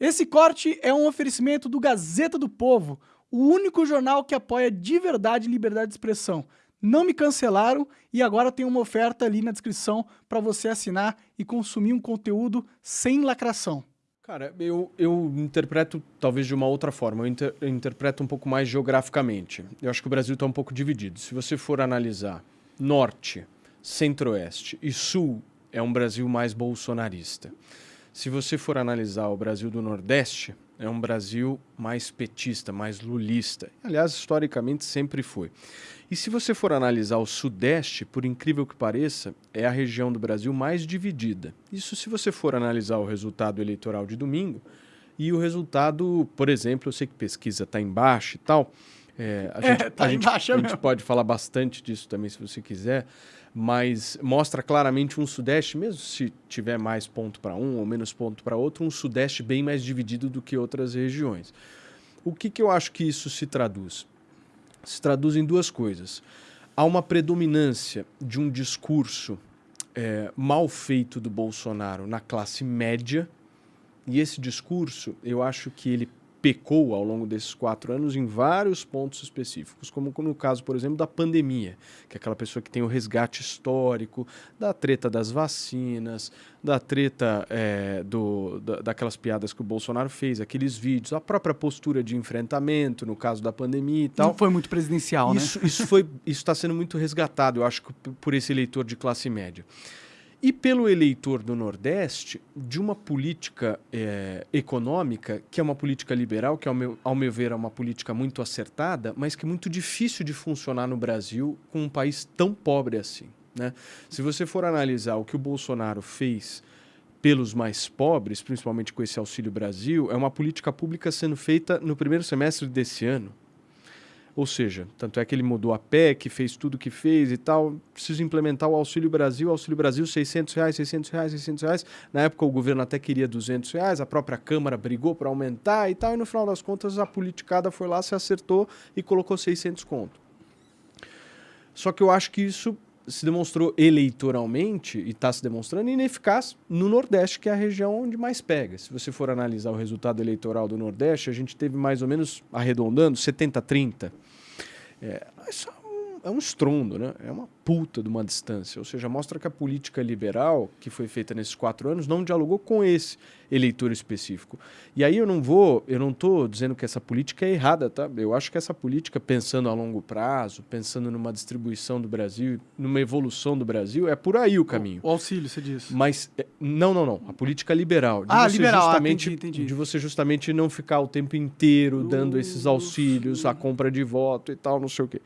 Esse corte é um oferecimento do Gazeta do Povo, o único jornal que apoia de verdade liberdade de expressão. Não me cancelaram e agora tem uma oferta ali na descrição para você assinar e consumir um conteúdo sem lacração. Cara, eu, eu interpreto talvez de uma outra forma, eu, inter, eu interpreto um pouco mais geograficamente. Eu acho que o Brasil está um pouco dividido. Se você for analisar norte, centro-oeste e sul, é um Brasil mais bolsonarista. Se você for analisar o Brasil do Nordeste, é um Brasil mais petista, mais lulista. Aliás, historicamente sempre foi. E se você for analisar o Sudeste, por incrível que pareça, é a região do Brasil mais dividida. Isso se você for analisar o resultado eleitoral de domingo e o resultado, por exemplo, eu sei que pesquisa está embaixo e tal. É, a, é, gente, tá a, gente, a gente pode falar bastante disso também se você quiser mas mostra claramente um Sudeste, mesmo se tiver mais ponto para um ou menos ponto para outro, um Sudeste bem mais dividido do que outras regiões. O que, que eu acho que isso se traduz? Se traduz em duas coisas. Há uma predominância de um discurso é, mal feito do Bolsonaro na classe média, e esse discurso, eu acho que ele pecou ao longo desses quatro anos em vários pontos específicos, como no caso, por exemplo, da pandemia, que é aquela pessoa que tem o resgate histórico, da treta das vacinas, da treta é, do, da, daquelas piadas que o Bolsonaro fez, aqueles vídeos, a própria postura de enfrentamento no caso da pandemia e tal. Não foi muito presidencial, isso, né? Isso está sendo muito resgatado, eu acho, por esse eleitor de classe média e pelo eleitor do Nordeste de uma política é, econômica que é uma política liberal, que ao meu, ao meu ver é uma política muito acertada, mas que é muito difícil de funcionar no Brasil com um país tão pobre assim. Né? Se você for analisar o que o Bolsonaro fez pelos mais pobres, principalmente com esse Auxílio Brasil, é uma política pública sendo feita no primeiro semestre desse ano. Ou seja, tanto é que ele mudou a PEC, fez tudo o que fez e tal. Preciso implementar o Auxílio Brasil. Auxílio Brasil, 600 reais, 600 reais, 600 reais. Na época o governo até queria 200 reais, a própria Câmara brigou para aumentar e tal. E no final das contas a politicada foi lá, se acertou e colocou 600 conto. Só que eu acho que isso se demonstrou eleitoralmente e está se demonstrando ineficaz no Nordeste, que é a região onde mais pega. Se você for analisar o resultado eleitoral do Nordeste, a gente teve mais ou menos, arredondando, 70-30. É, isso um, é um estrondo, né? é uma puta de uma distância. Ou seja, mostra que a política liberal que foi feita nesses quatro anos não dialogou com esse eleitor específico. E aí eu não vou, eu não estou dizendo que essa política é errada, tá? Eu acho que essa política, pensando a longo prazo, pensando numa distribuição do Brasil, numa evolução do Brasil, é por aí o caminho. O, o auxílio, você diz. Mas, é, não, não, não. A política liberal. De ah, liberal, ah, justamente, ah, entendi, entendi. De você justamente não ficar o tempo inteiro dando esses auxílios, a compra de voto e tal, não sei o quê.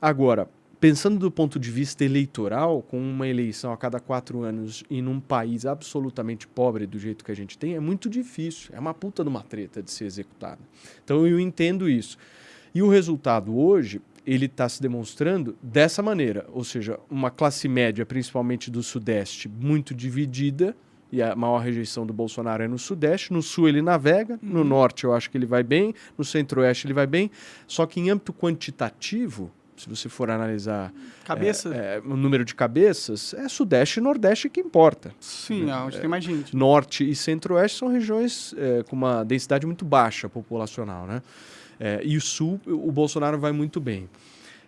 Agora, pensando do ponto de vista eleitoral, com uma eleição a cada quatro anos e num país absolutamente pobre do jeito que a gente tem, é muito difícil. É uma puta de uma treta de ser executada. Então eu entendo isso. E o resultado hoje, ele está se demonstrando dessa maneira, ou seja, uma classe média, principalmente do Sudeste, muito dividida, e a maior rejeição do Bolsonaro é no Sudeste, no Sul ele navega, no uhum. Norte eu acho que ele vai bem, no Centro-Oeste ele vai bem, só que em âmbito quantitativo, se você for analisar Cabeça? É, é, o número de cabeças, é Sudeste e Nordeste que importa. Sim, né? onde tem mais gente. Norte e Centro-Oeste são regiões é, com uma densidade muito baixa populacional. Né? É, e o Sul, o Bolsonaro vai muito bem.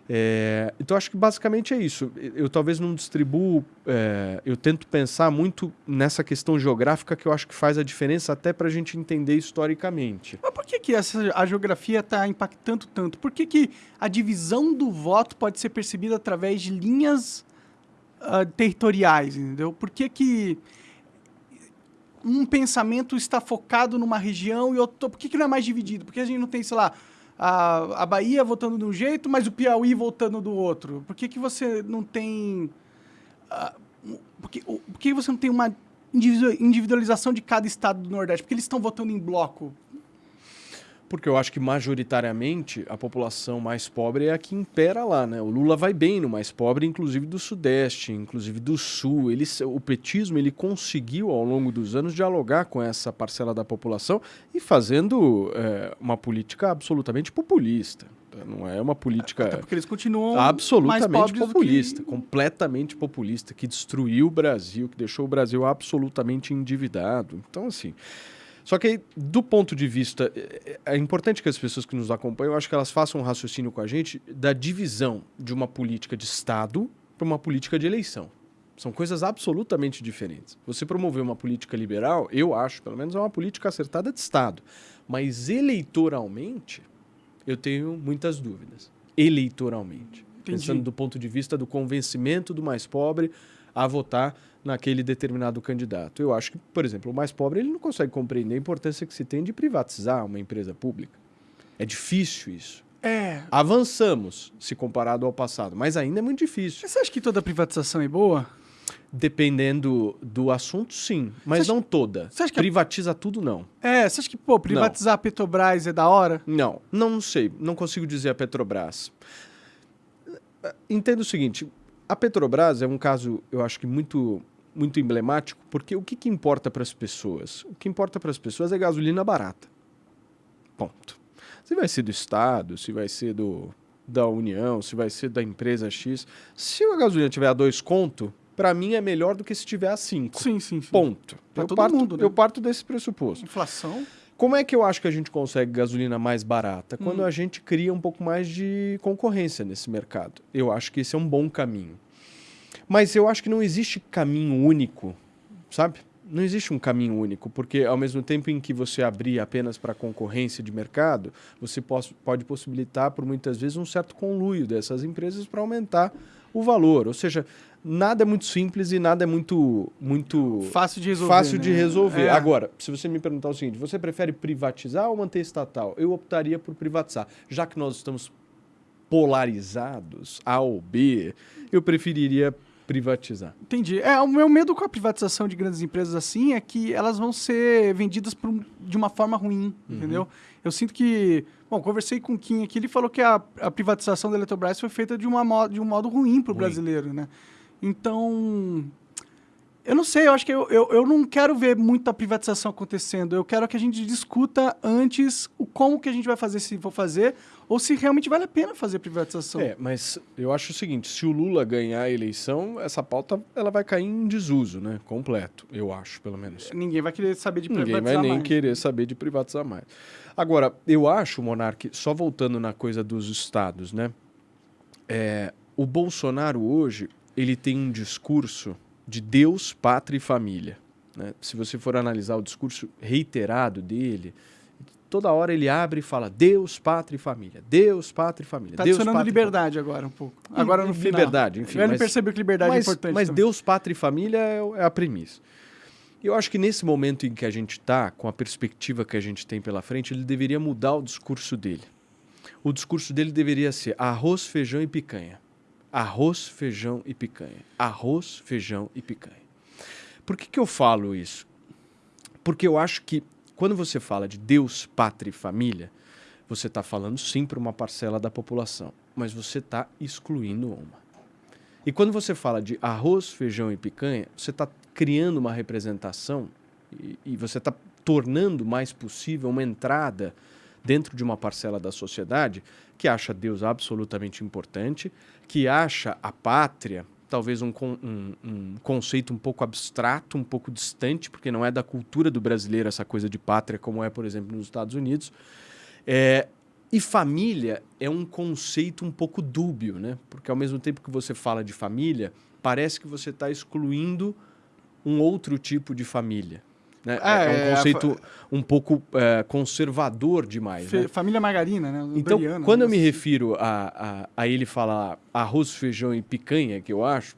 É, então acho que basicamente é isso. Eu talvez não distribuo, é, eu tento pensar muito nessa questão geográfica que eu acho que faz a diferença até para a gente entender historicamente. Mas por que, que essa, a geografia está impactando tanto? Por que, que a divisão do voto pode ser percebida através de linhas uh, territoriais, entendeu? Por que, que um pensamento está focado numa região e outro... Por que, que não é mais dividido? Por que a gente não tem, sei lá a, a Bahia votando de um jeito, mas o Piauí votando do outro? Por que, que você não tem... Uh, por, que, por que você não tem uma individualização de cada estado do Nordeste? Porque eles estão votando em bloco. Porque eu acho que majoritariamente a população mais pobre é a que impera lá, né? O Lula vai bem no mais pobre, inclusive do Sudeste, inclusive do Sul. Ele, o petismo ele conseguiu ao longo dos anos dialogar com essa parcela da população e fazendo é, uma política absolutamente populista. Não é uma política. Até porque eles continuam absolutamente populista, que... completamente populista, que destruiu o Brasil, que deixou o Brasil absolutamente endividado. Então, assim. Só que, do ponto de vista. É, é importante que as pessoas que nos acompanham, eu acho que elas façam um raciocínio com a gente da divisão de uma política de Estado para uma política de eleição. São coisas absolutamente diferentes. Você promover uma política liberal, eu acho, pelo menos, é uma política acertada de Estado. Mas eleitoralmente, eu tenho muitas dúvidas. Eleitoralmente. Entendi. Pensando do ponto de vista do convencimento do mais pobre a votar naquele determinado candidato. Eu acho que, por exemplo, o mais pobre ele não consegue compreender a importância que se tem de privatizar uma empresa pública. É difícil isso. É. Avançamos se comparado ao passado, mas ainda é muito difícil. Você acha que toda privatização é boa? Dependendo do assunto, sim. Mas acha, não toda. Você acha que Privatiza tudo, não. É, você acha que, pô, privatizar não. a Petrobras é da hora? Não, não, não sei. Não consigo dizer a Petrobras. Entendo o seguinte, a Petrobras é um caso, eu acho que muito muito emblemático, porque o que, que importa para as pessoas? O que importa para as pessoas é gasolina barata. Ponto. Se vai ser do Estado, se vai ser do, da União, se vai ser da empresa X. Se a gasolina tiver a dois conto, para mim é melhor do que se tiver a cinco. Sim, sim, sim. Ponto. Para todo parto, mundo, né? Eu parto desse pressuposto. Inflação. Como é que eu acho que a gente consegue gasolina mais barata? Quando hum. a gente cria um pouco mais de concorrência nesse mercado. Eu acho que esse é um bom caminho. Mas eu acho que não existe caminho único, sabe? Não existe um caminho único, porque ao mesmo tempo em que você abrir apenas para concorrência de mercado, você pode possibilitar por muitas vezes um certo conluio dessas empresas para aumentar o valor. Ou seja, nada é muito simples e nada é muito muito fácil de resolver. Fácil né? de resolver. É. Agora, se você me perguntar o seguinte, você prefere privatizar ou manter estatal? Eu optaria por privatizar, já que nós estamos polarizados A ou B, eu preferiria privatizar. Entendi. É, o meu medo com a privatização de grandes empresas assim é que elas vão ser vendidas um, de uma forma ruim, uhum. entendeu? Eu sinto que... Bom, conversei com o Kim aqui, ele falou que a, a privatização da Eletrobras foi feita de, uma, de um modo ruim para o brasileiro, né? Então, eu não sei, eu acho que eu, eu, eu não quero ver muita privatização acontecendo. Eu quero que a gente discuta antes o como que a gente vai fazer, se for fazer, ou se realmente vale a pena fazer privatização. É, mas eu acho o seguinte, se o Lula ganhar a eleição, essa pauta ela vai cair em desuso, né? Completo, eu acho, pelo menos. Ninguém vai querer saber de privatizar Ninguém vai nem mais. querer saber de privatizar mais. Agora, eu acho, Monarque, só voltando na coisa dos estados, né? É, o Bolsonaro hoje, ele tem um discurso de Deus, pátria e família. Né? Se você for analisar o discurso reiterado dele, toda hora ele abre e fala Deus, pátria e família. Deus, pátria e família. Está adicionando liberdade agora um pouco. Agora no final. Liberdade, enfim. Ele percebeu que liberdade mas, é importante. Mas também. Deus, pátria e família é, é a premissa. Eu acho que nesse momento em que a gente está, com a perspectiva que a gente tem pela frente, ele deveria mudar o discurso dele. O discurso dele deveria ser arroz, feijão e picanha. Arroz, feijão e picanha. Arroz, feijão e picanha. Por que, que eu falo isso? Porque eu acho que quando você fala de Deus, pátria e família, você está falando sim para uma parcela da população, mas você está excluindo uma. E quando você fala de arroz, feijão e picanha, você está criando uma representação e, e você está tornando mais possível uma entrada dentro de uma parcela da sociedade que acha Deus absolutamente importante, que acha a pátria talvez um, um, um, conceito um pouco abstrato, um pouco distante, porque não é da cultura do brasileiro essa coisa de pátria, como é, por exemplo, nos Estados Unidos. É, e família é um conceito um pouco dúbio, né? Porque ao mesmo tempo que você fala de família, parece que você está excluindo um outro tipo de família. Né? É, é, um é, conceito um pouco é, conservador demais. Né? Família margarina, né? então, quando eu me refiro a, a, a ele falar arroz, feijão e picanha, que eu acho,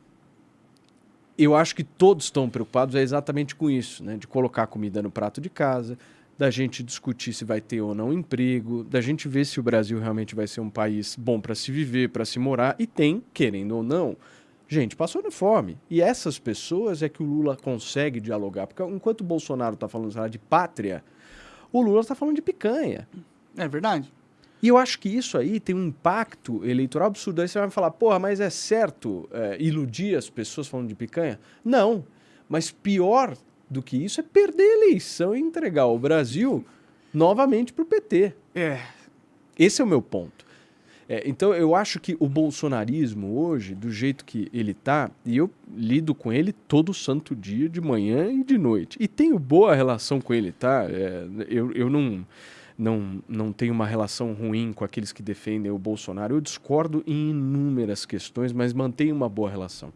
eu acho que todos estão preocupados é exatamente com isso, né? De colocar comida no prato de casa, da gente discutir se vai ter ou não emprego, da gente ver se o Brasil realmente vai ser um país bom para se viver, para se morar, e tem, querendo ou não, gente passando fome. E essas pessoas é que o Lula consegue dialogar. Porque enquanto o Bolsonaro está falando de pátria, o Lula está falando de picanha. É verdade. E eu acho que isso aí tem um impacto eleitoral absurdo. Aí você vai falar, porra, mas é certo é, iludir as pessoas falando de picanha? Não. Mas pior do que isso é perder a eleição e entregar o Brasil novamente para o PT. É. Esse é o meu ponto. É, então eu acho que o bolsonarismo hoje, do jeito que ele tá, e eu lido com ele todo santo dia, de manhã e de noite. E tenho boa relação com ele, tá? É, eu, eu não, não, não tenho uma relação ruim com aqueles que defendem o Bolsonaro. Eu discordo em inúmeras questões, mas mantenho uma boa relação.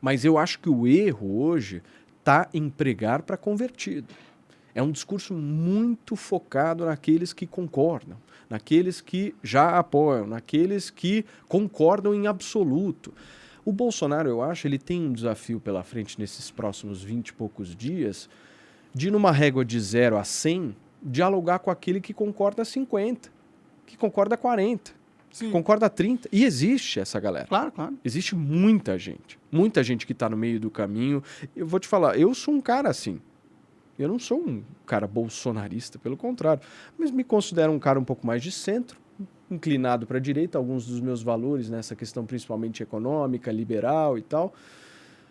Mas eu acho que o erro hoje está em pregar para convertido. É um discurso muito focado naqueles que concordam, naqueles que já apoiam, naqueles que concordam em absoluto. O Bolsonaro, eu acho, ele tem um desafio pela frente nesses próximos 20 e poucos dias de, numa régua de 0 a 100, dialogar com aquele que concorda a 50, que concorda a 40, Sim. concorda a 30. E existe essa galera. Claro, claro. Existe muita gente. Muita gente que está no meio do caminho. Eu vou te falar, eu sou um cara assim. Eu não sou um cara bolsonarista, pelo contrário. Mas me considero um cara um pouco mais de centro, inclinado para a direita, alguns dos meus valores nessa questão principalmente econômica, liberal e tal.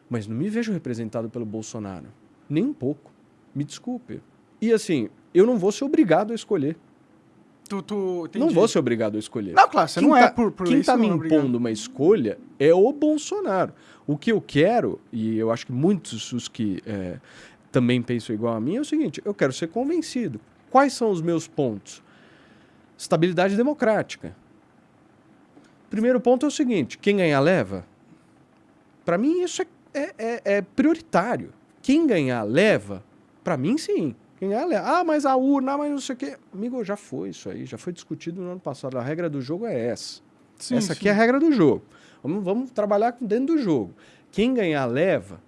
Mas não me vejo representado pelo Bolsonaro. Nem um pouco. Me desculpe. E assim, eu não vou ser obrigado a escolher. Tu, tu, não vou ser obrigado a escolher. Não, claro, você quem não é tá, é por, por Quem está me é impondo uma escolha é o Bolsonaro. O que eu quero, e eu acho que muitos os que é, também pensam igual a mim, é o seguinte: eu quero ser convencido. Quais são os meus pontos? Estabilidade democrática. Primeiro ponto é o seguinte: quem ganhar leva. Para mim, isso é, é, é, é prioritário. Quem ganhar leva, para mim, sim. Ah, mas a urna, mas não sei o quê. Amigo, já foi isso aí, já foi discutido no ano passado. A regra do jogo é essa. Sim, essa aqui sim. é a regra do jogo. Vamos, vamos trabalhar dentro do jogo. Quem ganhar leva,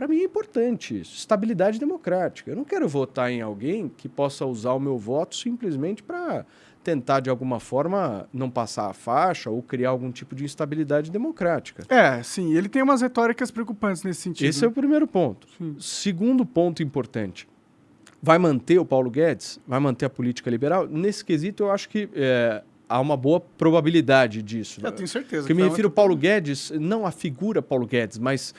para mim é importante isso. Estabilidade democrática. Eu não quero votar em alguém que possa usar o meu voto simplesmente para tentar, de alguma forma, não passar a faixa ou criar algum tipo de instabilidade democrática. É, sim. Ele tem umas retóricas preocupantes nesse sentido. Esse é o primeiro ponto. Sim. Segundo ponto importante vai manter o Paulo Guedes? Vai manter a política liberal? Nesse quesito, eu acho que é, há uma boa probabilidade disso. Eu tenho certeza. Que, que me refiro ao Paulo Guedes, não a figura Paulo Guedes, mas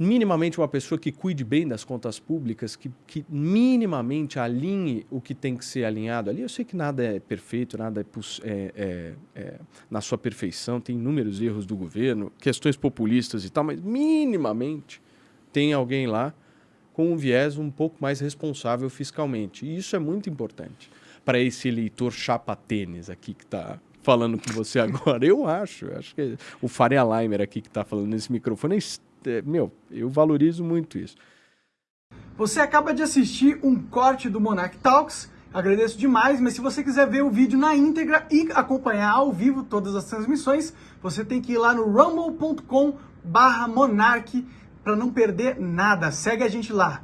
minimamente uma pessoa que cuide bem das contas públicas, que, que minimamente alinhe o que tem que ser alinhado ali. Eu sei que nada é perfeito, nada é, é, é, é na sua perfeição, tem inúmeros erros do governo, questões populistas e tal, mas minimamente tem alguém lá com um viés um pouco mais responsável fiscalmente. E isso é muito importante para esse eleitor chapa tênis aqui que está falando com você agora. Eu acho, eu acho que o Faria Leimer aqui que está falando nesse microfone, é, meu, eu valorizo muito isso. Você acaba de assistir um corte do Monarch Talks. Agradeço demais, mas se você quiser ver o vídeo na íntegra e acompanhar ao vivo todas as transmissões, você tem que ir lá no rumble.com/monarch para não perder nada. Segue a gente lá.